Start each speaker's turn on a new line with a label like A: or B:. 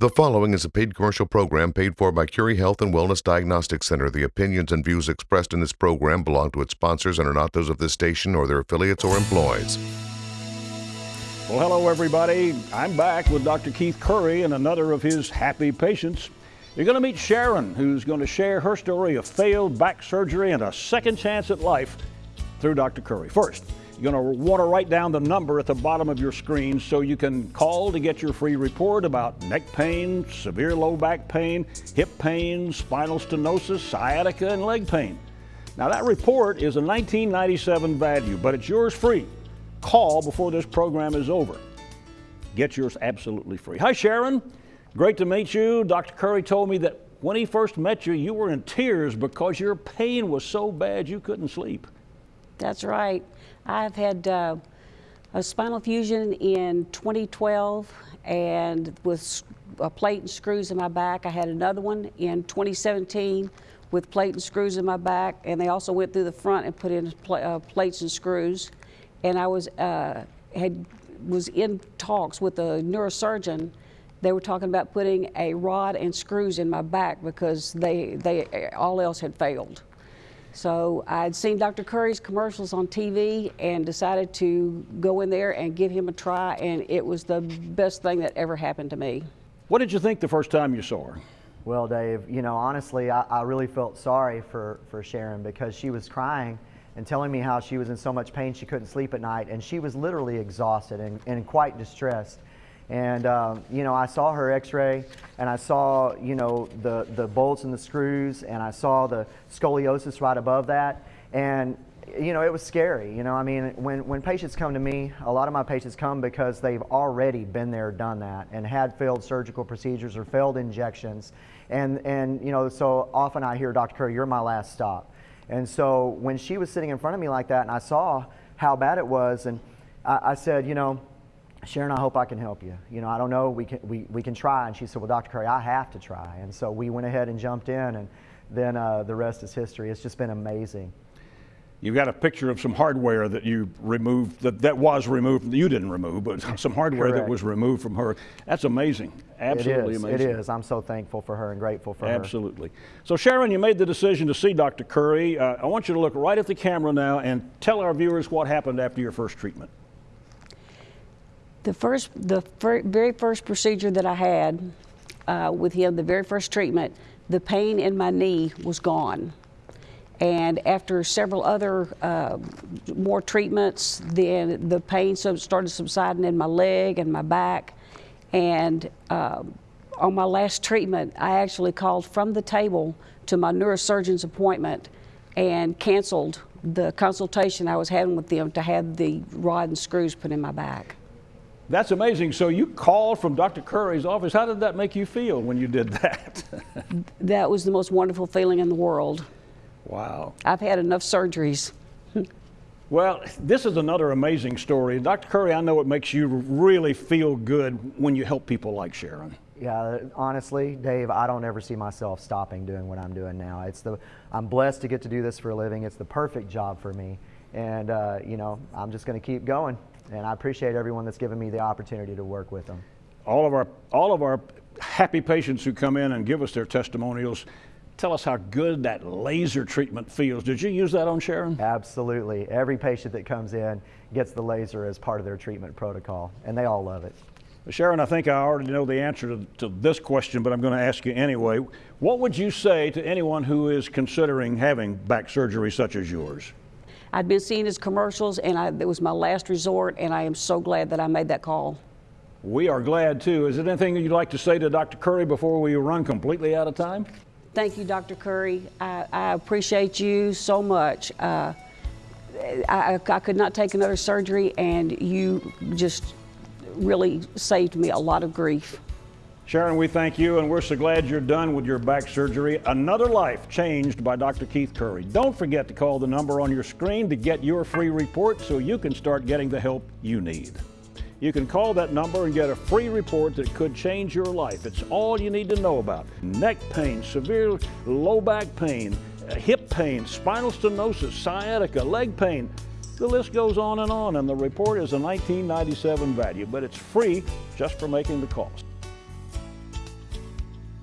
A: The following is a paid commercial program paid for by Curry Health and Wellness Diagnostic Center. The opinions and views expressed in this program belong to its sponsors and are not those of this station or their affiliates or employees.
B: Well, hello, everybody. I'm back with Dr. Keith Curry and another of his happy patients. You're going to meet Sharon, who's going to share her story of failed back surgery and a second chance at life through Dr. Curry. First, you're going to want to write down the number at the bottom of your screen so you can call to get your free report about neck pain, severe low back pain, hip pain, spinal stenosis, sciatica, and leg pain. Now, that report is a 1997 value, but it's yours free. Call before this program is over. Get yours absolutely free. Hi, Sharon. Great to meet you. Dr. Curry told me that when he first met you, you were in tears because your pain was so bad you couldn't sleep.
C: That's right. I've had uh, a spinal fusion in 2012 and with a plate and screws in my back. I had another one in 2017 with plate and screws in my back and they also went through the front and put in pl uh, plates and screws. And I was, uh, had, was in talks with a neurosurgeon they were talking about putting a rod and screws in my back because they, they all else had failed. So I'd seen Dr. Curry's commercials on TV and decided to go in there and give him a try, and it was the best thing that ever happened to me.
B: What did you think the first time you saw her?
D: Well, Dave, you know, honestly, I, I really felt sorry for, for Sharon because she was crying and telling me how she was in so much pain she couldn't sleep at night, and she was literally exhausted and, and quite distressed. And, um, you know, I saw her x-ray and I saw, you know, the, the bolts and the screws and I saw the scoliosis right above that. And, you know, it was scary. You know, I mean, when, when patients come to me, a lot of my patients come because they've already been there, done that, and had failed surgical procedures or failed injections. And, and you know, so often I hear, Dr. Curry, you're my last stop. And so when she was sitting in front of me like that and I saw how bad it was, and I, I said, you know, Sharon, I hope I can help you. You know, I don't know, we can, we, we can try. And she said, well, Dr. Curry, I have to try. And so we went ahead and jumped in, and then uh, the rest is history. It's just been amazing.
B: You've got a picture of some hardware that you removed, that, that was removed, you didn't remove, but some hardware
D: Correct.
B: that was removed from her. That's amazing. Absolutely
D: it is,
B: amazing.
D: It is. I'm so thankful for her and grateful for
B: Absolutely. her. Absolutely. So, Sharon, you made the decision to see Dr. Curry. Uh, I want you to look right at the camera now and tell our viewers what happened after your first treatment.
C: The first, the fir very first procedure that I had uh, with him, the very first treatment, the pain in my knee was gone. And after several other uh, more treatments, then the pain started subsiding in my leg and my back. And uh, on my last treatment, I actually called from the table to my neurosurgeon's appointment and canceled the consultation I was having with them to have the rod and screws put in my back.
B: That's amazing. So you called from Dr. Curry's office. How did that make you feel when you did that?
C: that was the most wonderful feeling in the world.
B: Wow.
C: I've had enough surgeries.
B: well, this is another amazing story. Dr. Curry, I know it makes you really feel good when you help people like Sharon.
D: Yeah, honestly, Dave, I don't ever see myself stopping doing what I'm doing now. It's the, I'm blessed to get to do this for a living. It's the perfect job for me. And, uh, you know, I'm just going to keep going and I appreciate everyone that's given me the opportunity to work with them.
B: All of our, all of our happy patients who come in and give us their testimonials tell us how good that laser treatment feels. Did you use that on Sharon?
D: Absolutely. Every patient that comes in gets the laser as part of their treatment protocol, and they all love it.
B: Sharon, I think I already know the answer to, to, this question, but I'm going to ask you anyway. What would you say to anyone who is considering having back surgery such as yours?
C: I'd been seeing his commercials, and I, it was my last resort, and I am so glad that I made that call.
B: We are glad too. Is there anything you'd like to say to Dr. Curry before we run completely out of time?
C: Thank you, Dr. Curry. I, I appreciate you so much. Uh, I, I could not take another surgery, and you just really saved me a lot of grief.
B: Sharon, we thank you, and we're so glad you're done with your back surgery. Another life changed by Dr. Keith Curry. Don't forget to call the number on your screen to get your free report so you can start getting the help you need. You can call that number and get a free report that could change your life. It's all you need to know about neck pain, severe low back pain, hip pain, spinal stenosis, sciatica, leg pain. The list goes on and on, and the report is a 1997 value, but it's free just for making the call.